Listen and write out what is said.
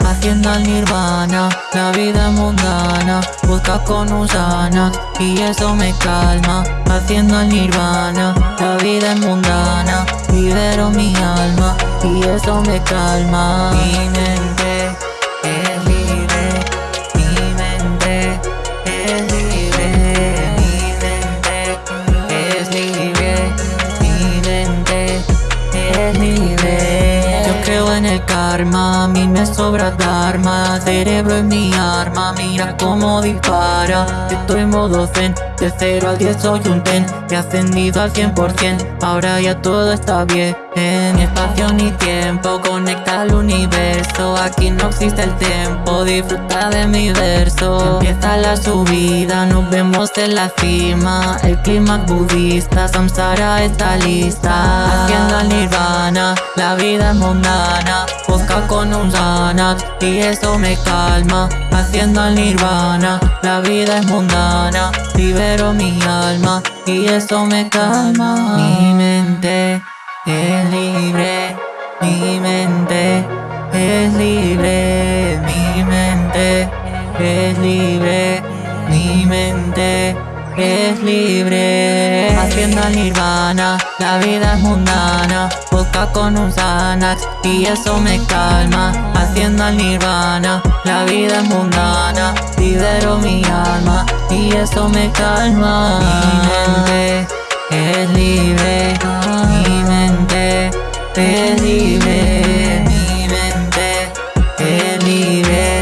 Haciendo al nirvana, la vida mundana Busca con usana y eso me calma. Haciendo al nirvana, la vida es mundana Libero mi alma y eso me calma. Mi mente es libre Yo creo en el karma, a mí me sobra dharma. Cerebro es mi arma, mira cómo dispara. Estoy en modo zen, de 0 al 10 soy un ten He ascendido al 100%, ahora ya todo está bien Ni espacio ni tiempo, conecta al universo. Aquí no existe el tiempo, disfruta de mi verso. Empieza la subida, nos vemos en la cima. El clima budista, Samsara está lista. Haciendo al nirvana, la vida es mundana. Busca con un sanat y eso me calma. Haciendo al nirvana, la vida es mundana Libero mi alma y eso me calma. Mi mente es libre, mi mente es libre Mi mente es libre, mi mente es libre. Haciendo al nirvana, la vida es mundana Boca con un Xanax y eso me calma. Haciendo al nirvana, la vida es mundana Libero mi alma y eso me calma. Mi mente es libre Mi mente es libre Mi mente es libre.